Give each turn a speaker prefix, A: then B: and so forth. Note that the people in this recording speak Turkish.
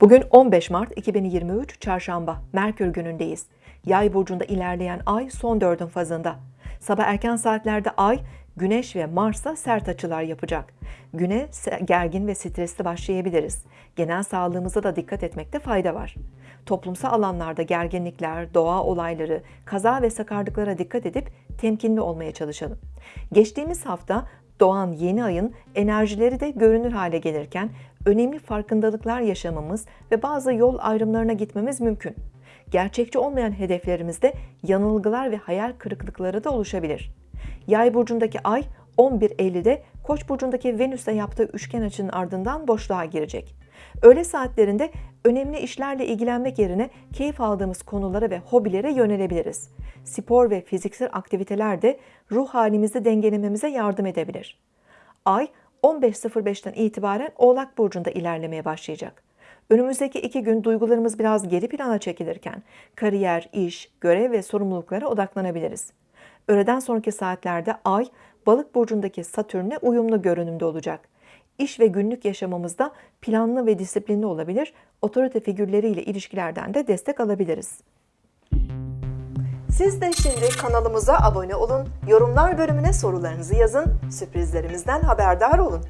A: Bugün 15 Mart 2023 Çarşamba, Merkür günündeyiz. Yay burcunda ilerleyen ay son dördün fazında. Sabah erken saatlerde ay, Güneş ve Mars'a sert açılar yapacak. Güne gergin ve stresli başlayabiliriz. Genel sağlığımıza da dikkat etmekte fayda var. Toplumsal alanlarda gerginlikler, doğa olayları, kaza ve sakarlıklara dikkat edip temkinli olmaya çalışalım. Geçtiğimiz hafta doğan yeni ayın enerjileri de görünür hale gelirken önemli farkındalıklar yaşamamız ve bazı yol ayrımlarına gitmemiz mümkün. Gerçekçi olmayan hedeflerimizde yanılgılar ve hayal kırıklıkları da oluşabilir. Yay burcundaki ay 11 Eylül'de Koç burcundaki Venüs'e yaptığı üçgen açının ardından boşluğa girecek. Öğle saatlerinde önemli işlerle ilgilenmek yerine keyif aldığımız konulara ve hobilere yönelebiliriz. Spor ve fiziksel aktiviteler de ruh halimizi dengelememize yardım edebilir. Ay 15.05'ten itibaren Oğlak Burcu'nda ilerlemeye başlayacak. Önümüzdeki iki gün duygularımız biraz geri plana çekilirken kariyer, iş, görev ve sorumluluklara odaklanabiliriz. Öğleden sonraki saatlerde Ay, Balık Burcu'ndaki Satürn'e uyumlu görünümde olacak. İş ve günlük yaşamımızda planlı ve disiplinli olabilir, otorite figürleriyle ilişkilerden de destek alabiliriz. Siz de şimdi kanalımıza abone olun, yorumlar bölümüne sorularınızı yazın, sürprizlerimizden haberdar olun.